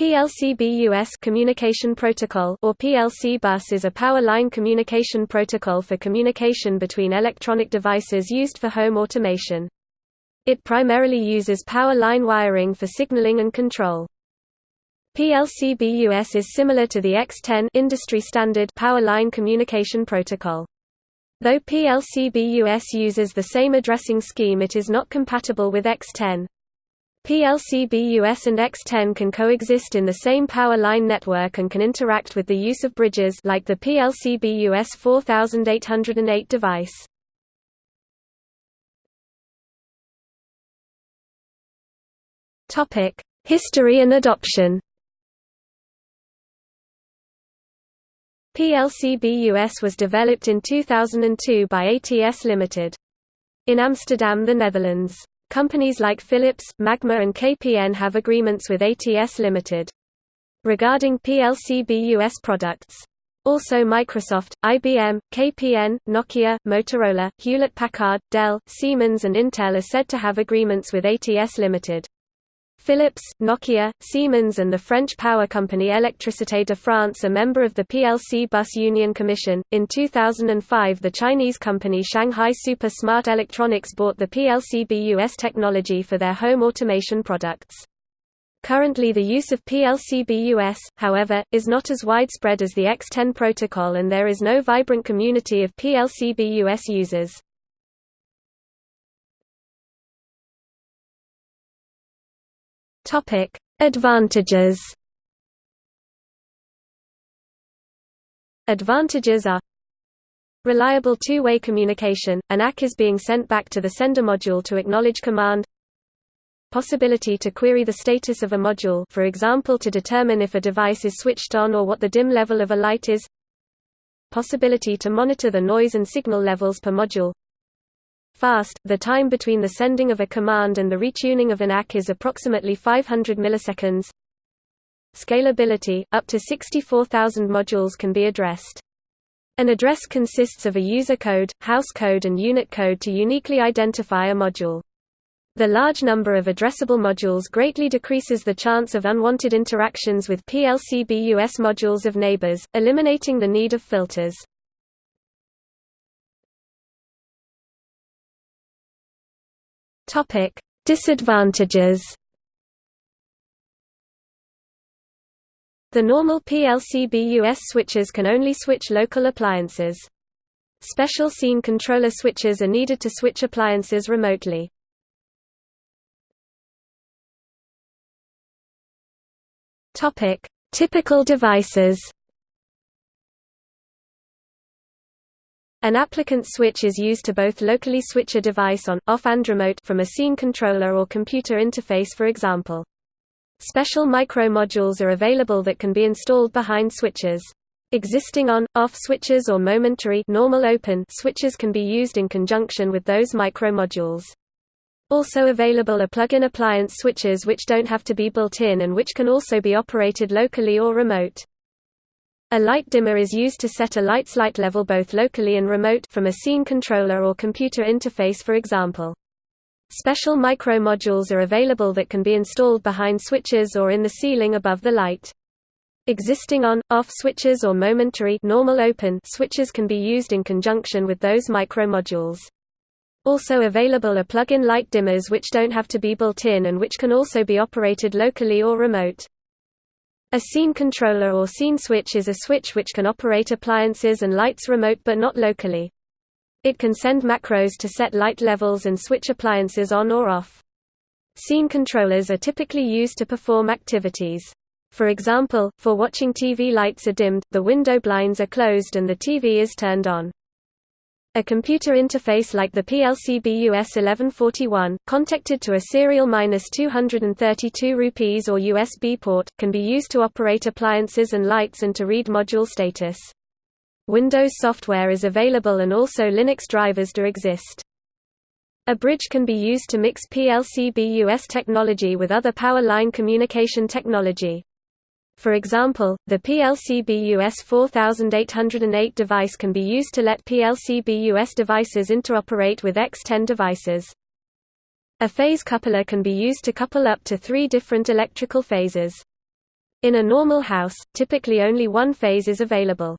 PLC-BUS communication protocol or PLC bus is a power line communication protocol for communication between electronic devices used for home automation. It primarily uses power line wiring for signaling and control. PLC-BUS is similar to the X10 industry standard power line communication protocol. Though PLC-BUS uses the same addressing scheme it is not compatible with X10. PLC-BUS and X10 can coexist in the same power line network and can interact with the use of bridges like the PLC-BUS 4808 device. Topic: History and adoption. PLC-BUS was developed in 2002 by ATS Limited. In Amsterdam, the Netherlands. Companies like Philips, Magma and KPN have agreements with ATS Limited. Regarding PLC-BUS products. Also Microsoft, IBM, KPN, Nokia, Motorola, Hewlett-Packard, Dell, Siemens and Intel are said to have agreements with ATS Limited. Philips, Nokia, Siemens and the French power company Électricité de France are member of the PLC Bus Union Commission. In 2005, the Chinese company Shanghai Super Smart Electronics bought the PLC-BUS technology for their home automation products. Currently the use of PLC-BUS, however, is not as widespread as the X10 protocol and there is no vibrant community of PLC-BUS users. Topic: Advantages. Advantages are Reliable two-way communication, an ACK is being sent back to the sender module to acknowledge command. Possibility to query the status of a module for example to determine if a device is switched on or what the dim level of a light is. Possibility to monitor the noise and signal levels per module Fast, the time between the sending of a command and the retuning of an ACK is approximately 500 milliseconds. Scalability, up to 64,000 modules can be addressed. An address consists of a user code, house code and unit code to uniquely identify a module. The large number of addressable modules greatly decreases the chance of unwanted interactions with PLC-BUS modules of neighbors, eliminating the need of filters. Topic: Disadvantages. The normal PLC-BUS switches can only switch local appliances. Special scene controller switches are needed to switch appliances remotely. Topic: Typical devices. An appliance switch is used to both locally switch a device on, off and remote from a scene controller or computer interface for example. Special micro-modules are available that can be installed behind switches. Existing on, off switches or momentary normal open switches can be used in conjunction with those micro-modules. Also available are plug-in appliance switches which don't have to be built in and which can also be operated locally or remote. A light dimmer is used to set a light's light level both locally and remote from a scene controller or computer interface for example. Special micro-modules are available that can be installed behind switches or in the ceiling above the light. Existing on, off switches or momentary normal open switches can be used in conjunction with those micro-modules. Also available are plug-in light dimmers which don't have to be built in and which can also be operated locally or remote. A scene controller or scene switch is a switch which can operate appliances and lights remote but not locally. It can send macros to set light levels and switch appliances on or off. Scene controllers are typically used to perform activities. For example, for watching TV lights are dimmed, the window blinds are closed and the TV is turned on. A computer interface like the PLC-BUS 1141, contacted to a serial 232 rupees or USB port, can be used to operate appliances and lights and to read module status. Windows software is available and also Linux drivers do exist. A bridge can be used to mix PLC-BUS technology with other power line communication technology. For example, the PLC-BUS 4808 device can be used to let PLC-BUS devices interoperate with X10 devices. A phase coupler can be used to couple up to three different electrical phases. In a normal house, typically only one phase is available.